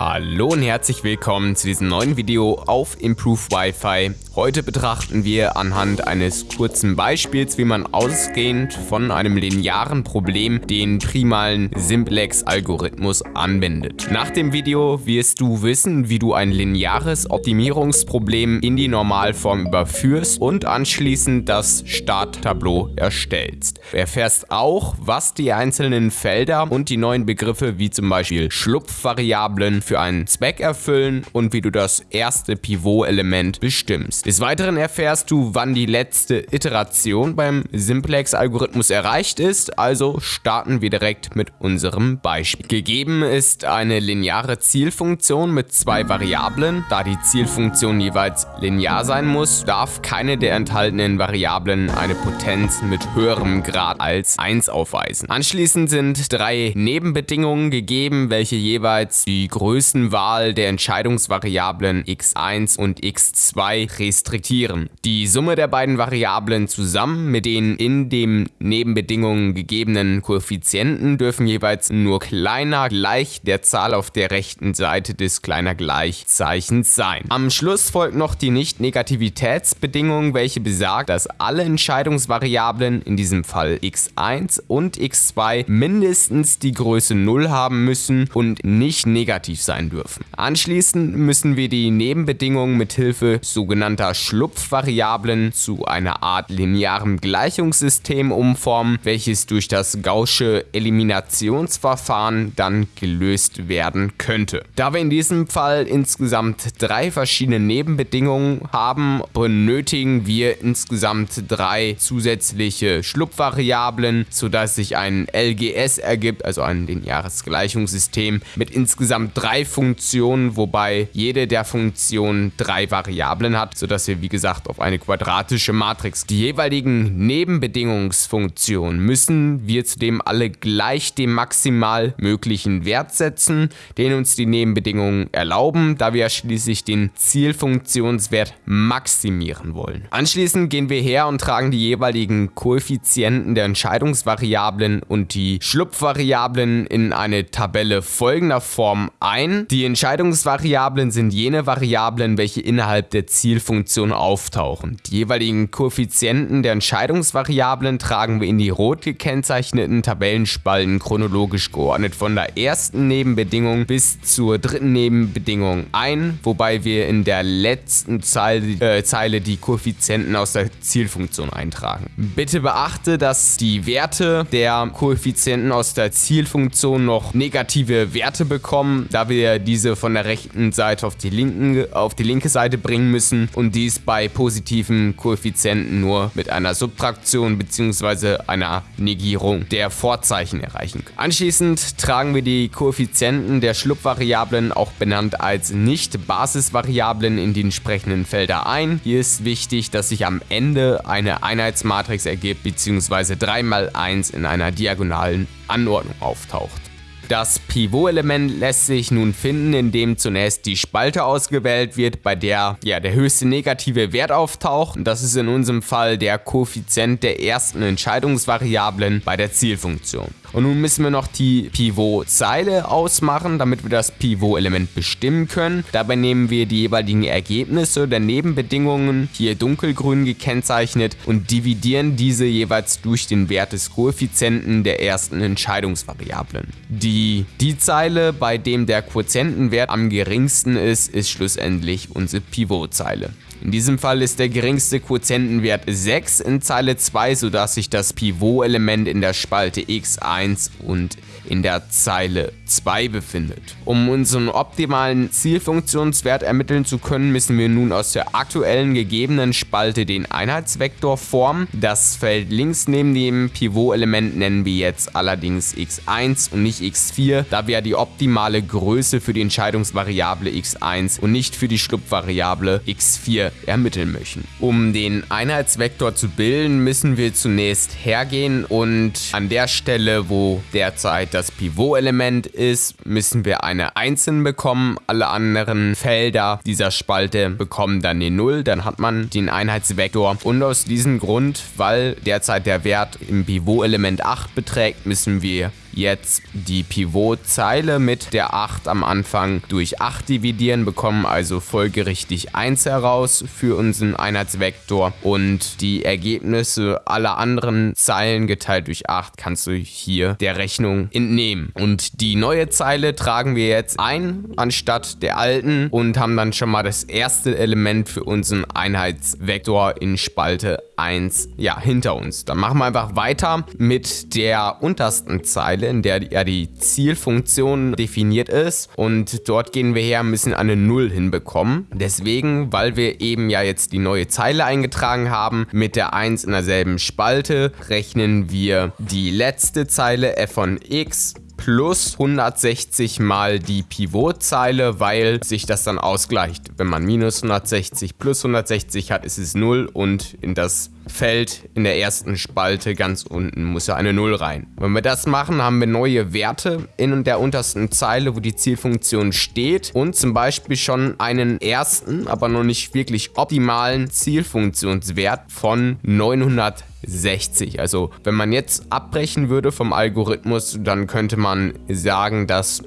Hallo und herzlich willkommen zu diesem neuen Video auf Improve Wi-Fi. Heute betrachten wir anhand eines kurzen Beispiels, wie man ausgehend von einem linearen Problem den primalen Simplex-Algorithmus anwendet. Nach dem Video wirst du wissen, wie du ein lineares Optimierungsproblem in die Normalform überführst und anschließend das Starttableau erstellst. Du erfährst auch, was die einzelnen Felder und die neuen Begriffe wie zum Beispiel Schlupfvariablen für einen Zweck erfüllen und wie du das erste Pivot-Element bestimmst. Des Weiteren erfährst du, wann die letzte Iteration beim Simplex-Algorithmus erreicht ist, also starten wir direkt mit unserem Beispiel. Gegeben ist eine lineare Zielfunktion mit zwei Variablen. Da die Zielfunktion jeweils linear sein muss, darf keine der enthaltenen Variablen eine Potenz mit höherem Grad als 1 aufweisen. Anschließend sind drei Nebenbedingungen gegeben, welche jeweils die Größe Größenwahl der Entscheidungsvariablen x1 und x2 restriktieren. Die Summe der beiden Variablen zusammen mit den in den Nebenbedingungen gegebenen Koeffizienten dürfen jeweils nur kleiner gleich der Zahl auf der rechten Seite des kleiner Gleichzeichens sein. Am Schluss folgt noch die Nicht-Negativitätsbedingung, welche besagt, dass alle Entscheidungsvariablen, in diesem Fall x1 und x2, mindestens die Größe 0 haben müssen und nicht negativ sein sein dürfen. Anschließend müssen wir die Nebenbedingungen mit Hilfe sogenannter Schlupfvariablen zu einer Art linearem Gleichungssystem umformen, welches durch das Gaußsche Eliminationsverfahren dann gelöst werden könnte. Da wir in diesem Fall insgesamt drei verschiedene Nebenbedingungen haben, benötigen wir insgesamt drei zusätzliche Schlupfvariablen, sodass sich ein LGS ergibt, also ein lineares Gleichungssystem mit insgesamt drei drei Funktionen, wobei jede der Funktionen drei Variablen hat, sodass wir wie gesagt auf eine quadratische Matrix. Die jeweiligen Nebenbedingungsfunktionen müssen wir zudem alle gleich dem maximal möglichen Wert setzen, den uns die Nebenbedingungen erlauben, da wir schließlich den Zielfunktionswert maximieren wollen. Anschließend gehen wir her und tragen die jeweiligen Koeffizienten der Entscheidungsvariablen und die Schlupfvariablen in eine Tabelle folgender Form ein ein. Die Entscheidungsvariablen sind jene Variablen, welche innerhalb der Zielfunktion auftauchen. Die jeweiligen Koeffizienten der Entscheidungsvariablen tragen wir in die rot gekennzeichneten Tabellenspalten chronologisch geordnet von der ersten Nebenbedingung bis zur dritten Nebenbedingung ein, wobei wir in der letzten Zeile, äh, Zeile die Koeffizienten aus der Zielfunktion eintragen. Bitte beachte, dass die Werte der Koeffizienten aus der Zielfunktion noch negative Werte bekommen, da wir wir diese von der rechten Seite auf die, linken, auf die linke Seite bringen müssen und dies bei positiven Koeffizienten nur mit einer Subtraktion bzw. einer Negierung der Vorzeichen erreichen können. Anschließend tragen wir die Koeffizienten der Schlupfvariablen, auch benannt als Nicht-Basisvariablen, in die entsprechenden Felder ein. Hier ist wichtig, dass sich am Ende eine Einheitsmatrix ergibt bzw. 3 mal 1 in einer diagonalen Anordnung auftaucht. Das Pivot-Element lässt sich nun finden, indem zunächst die Spalte ausgewählt wird, bei der ja, der höchste negative Wert auftaucht. Das ist in unserem Fall der Koeffizient der ersten Entscheidungsvariablen bei der Zielfunktion. Und nun müssen wir noch die Pivot-Zeile ausmachen, damit wir das Pivot-Element bestimmen können. Dabei nehmen wir die jeweiligen Ergebnisse der Nebenbedingungen, hier dunkelgrün gekennzeichnet, und dividieren diese jeweils durch den Wert des Koeffizienten der ersten Entscheidungsvariablen. Die, die Zeile, bei dem der Quotientenwert am geringsten ist, ist schlussendlich unsere Pivot-Zeile. In diesem Fall ist der geringste Quotientenwert 6 in Zeile 2, sodass sich das Pivot-Element in der Spalte x1 und in der Zeile 2 befindet. Um unseren optimalen Zielfunktionswert ermitteln zu können, müssen wir nun aus der aktuellen gegebenen Spalte den Einheitsvektor formen. Das Feld links neben dem Pivot-Element nennen wir jetzt allerdings x1 und nicht x4, da wir die optimale Größe für die Entscheidungsvariable x1 und nicht für die Schlupfvariable x4 ermitteln möchten. Um den Einheitsvektor zu bilden, müssen wir zunächst hergehen und an der Stelle, wo derzeit das Pivot-Element ist, müssen wir eine einzeln bekommen. Alle anderen Felder dieser Spalte bekommen dann die 0. Dann hat man den Einheitsvektor. Und aus diesem Grund, weil derzeit der Wert im Pivot-Element 8 beträgt, müssen wir jetzt die Pivotzeile mit der 8 am Anfang durch 8 dividieren, bekommen also folgerichtig 1 heraus für unseren Einheitsvektor und die Ergebnisse aller anderen Zeilen geteilt durch 8 kannst du hier der Rechnung entnehmen. Und die neue Zeile tragen wir jetzt ein anstatt der alten und haben dann schon mal das erste Element für unseren Einheitsvektor in Spalte 1 ja, hinter uns. Dann machen wir einfach weiter mit der untersten Zeile, in der ja die Zielfunktion definiert ist und dort gehen wir her, müssen eine 0 hinbekommen. Deswegen, weil wir eben ja jetzt die neue Zeile eingetragen haben, mit der 1 in derselben Spalte, rechnen wir die letzte Zeile f von x plus 160 mal die Pivotzeile, weil sich das dann ausgleicht. Wenn man minus 160 plus 160 hat, ist es 0 und in das Feld in der ersten Spalte ganz unten muss ja eine 0 rein. Wenn wir das machen, haben wir neue Werte in der untersten Zeile, wo die Zielfunktion steht und zum Beispiel schon einen ersten, aber noch nicht wirklich optimalen Zielfunktionswert von 900 60. Also wenn man jetzt abbrechen würde vom Algorithmus, dann könnte man sagen, dass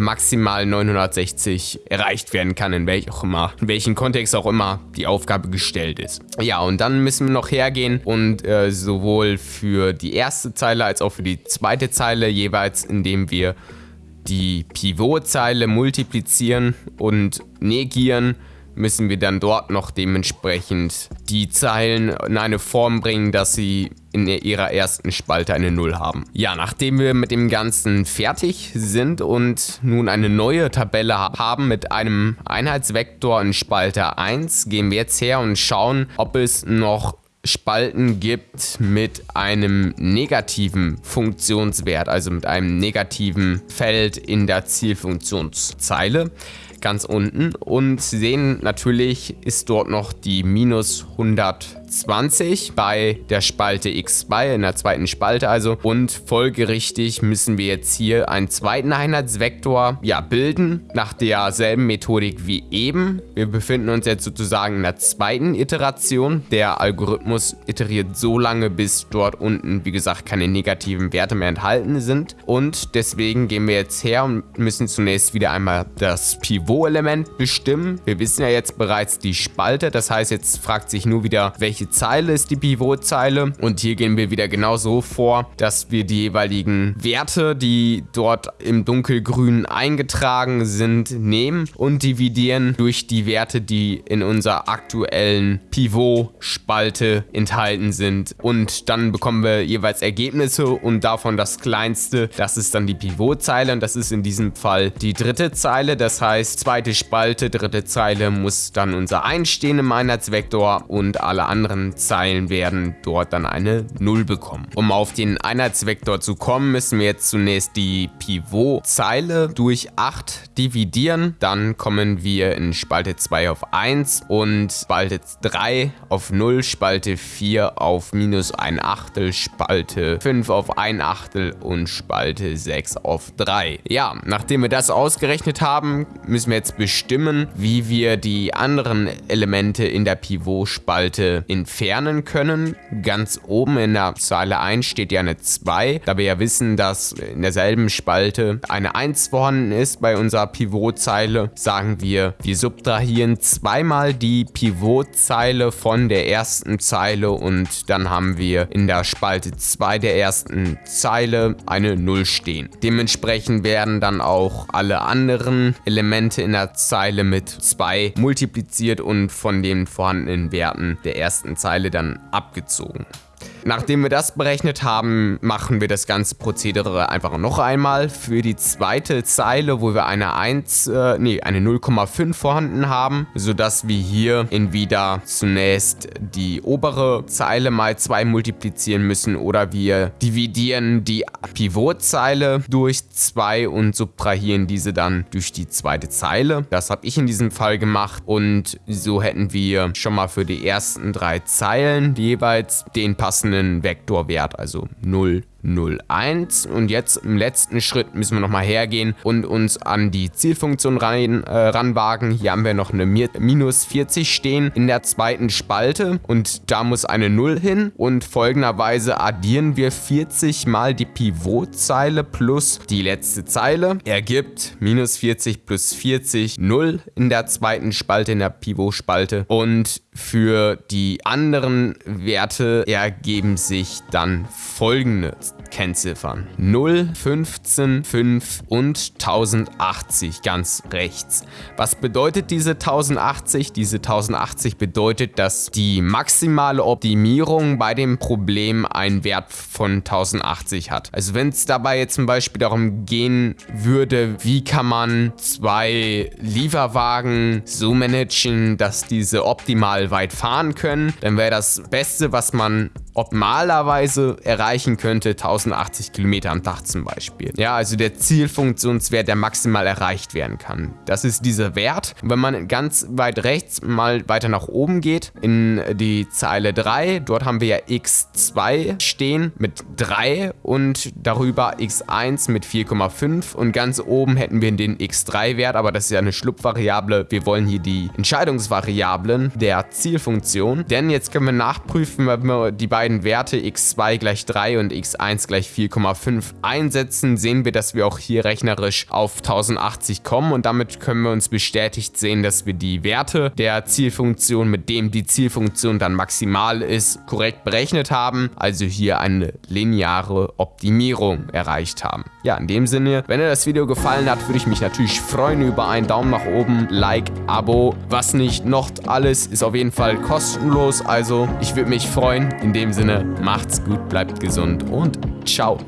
maximal 960 erreicht werden kann, in, welch auch immer, in welchem Kontext auch immer die Aufgabe gestellt ist. Ja, und dann müssen wir noch hergehen und äh, sowohl für die erste Zeile als auch für die zweite Zeile jeweils, indem wir die Pivotzeile multiplizieren und negieren, müssen wir dann dort noch dementsprechend die Zeilen in eine Form bringen, dass sie in ihrer ersten Spalte eine 0 haben. Ja, nachdem wir mit dem Ganzen fertig sind und nun eine neue Tabelle haben mit einem Einheitsvektor in Spalte 1, gehen wir jetzt her und schauen, ob es noch Spalten gibt mit einem negativen Funktionswert, also mit einem negativen Feld in der Zielfunktionszeile ganz unten und sehen natürlich ist dort noch die minus 120 bei der Spalte x2 in der zweiten Spalte also und folgerichtig müssen wir jetzt hier einen zweiten Einheitsvektor ja bilden nach derselben Methodik wie eben. Wir befinden uns jetzt sozusagen in der zweiten Iteration. Der Algorithmus iteriert so lange bis dort unten wie gesagt keine negativen Werte mehr enthalten sind und deswegen gehen wir jetzt her und müssen zunächst wieder einmal das Pivot Niveauelement bestimmen. Wir wissen ja jetzt bereits die Spalte, das heißt jetzt fragt sich nur wieder, welche Zeile ist die Pivotzeile. Und hier gehen wir wieder genauso vor, dass wir die jeweiligen Werte, die dort im dunkelgrün eingetragen sind, nehmen und dividieren durch die Werte, die in unserer aktuellen Pivot-Spalte enthalten sind. Und dann bekommen wir jeweils Ergebnisse und davon das kleinste, das ist dann die Pivotzeile und das ist in diesem Fall die dritte Zeile, das heißt zweite Spalte, dritte Zeile muss dann unser Einstehen im Einheitsvektor und alle anderen Zeilen werden dort dann eine 0 bekommen. Um auf den Einheitsvektor zu kommen, müssen wir jetzt zunächst die Pivotzeile durch 8 dividieren. Dann kommen wir in Spalte 2 auf 1 und Spalte 3 auf 0, Spalte 4 auf minus 1 Achtel, Spalte 5 auf 1 Achtel und Spalte 6 auf 3. Ja, nachdem wir das ausgerechnet haben, müssen wir jetzt bestimmen, wie wir die anderen Elemente in der Pivotspalte entfernen können. Ganz oben in der Zeile 1 steht ja eine 2, da wir ja wissen, dass in derselben Spalte eine 1 vorhanden ist bei unserer Pivotzeile, sagen wir, wir subtrahieren zweimal die Pivotzeile von der ersten Zeile und dann haben wir in der Spalte 2 der ersten Zeile eine 0 stehen. Dementsprechend werden dann auch alle anderen Elemente in der Zeile mit 2 multipliziert und von den vorhandenen Werten der ersten Zeile dann abgezogen. Nachdem wir das berechnet haben, machen wir das ganze Prozedere einfach noch einmal für die zweite Zeile, wo wir eine 1, äh, nee, eine 0,5 vorhanden haben, sodass wir hier entweder zunächst die obere Zeile mal 2 multiplizieren müssen oder wir dividieren die Pivotzeile durch 2 und subtrahieren diese dann durch die zweite Zeile. Das habe ich in diesem Fall gemacht und so hätten wir schon mal für die ersten drei Zeilen jeweils den passenden passenden Vektorwert, also 0, 0,1 und jetzt im letzten Schritt müssen wir nochmal hergehen und uns an die Zielfunktion rein, äh, ranwagen. Hier haben wir noch eine minus 40 stehen in der zweiten Spalte. Und da muss eine 0 hin. Und folgenderweise addieren wir 40 mal die Pivotzeile plus die letzte Zeile. Ergibt minus 40 plus 40 0 in der zweiten Spalte in der Pivotspalte. Und für die anderen Werte ergeben sich dann folgende Kennziffern. 0, 15, 5 und 1080 ganz rechts. Was bedeutet diese 1080? Diese 1080 bedeutet, dass die maximale Optimierung bei dem Problem einen Wert von 1080 hat. Also wenn es dabei jetzt zum Beispiel darum gehen würde, wie kann man zwei Lieferwagen so managen, dass diese optimal weit fahren können, dann wäre das Beste, was man optimalerweise erreichen könnte 1080 Kilometer am Tag zum Beispiel. Ja, also der Zielfunktionswert, der maximal erreicht werden kann. Das ist dieser Wert. wenn man ganz weit rechts mal weiter nach oben geht, in die Zeile 3, dort haben wir ja x2 stehen mit 3 und darüber x1 mit 4,5 und ganz oben hätten wir den x3-Wert, aber das ist ja eine Schlupfvariable. Wir wollen hier die Entscheidungsvariablen der Zielfunktion, denn jetzt können wir nachprüfen, wenn wir die beiden beiden Werte x2 gleich 3 und x1 gleich 4,5 einsetzen, sehen wir, dass wir auch hier rechnerisch auf 1080 kommen und damit können wir uns bestätigt sehen, dass wir die Werte der Zielfunktion, mit dem die Zielfunktion dann maximal ist, korrekt berechnet haben, also hier eine lineare Optimierung erreicht haben. Ja, in dem Sinne, wenn dir das Video gefallen hat, würde ich mich natürlich freuen über einen Daumen nach oben, Like, Abo. Was nicht noch alles ist auf jeden Fall kostenlos, also ich würde mich freuen. In dem Sinne, macht's gut, bleibt gesund und ciao.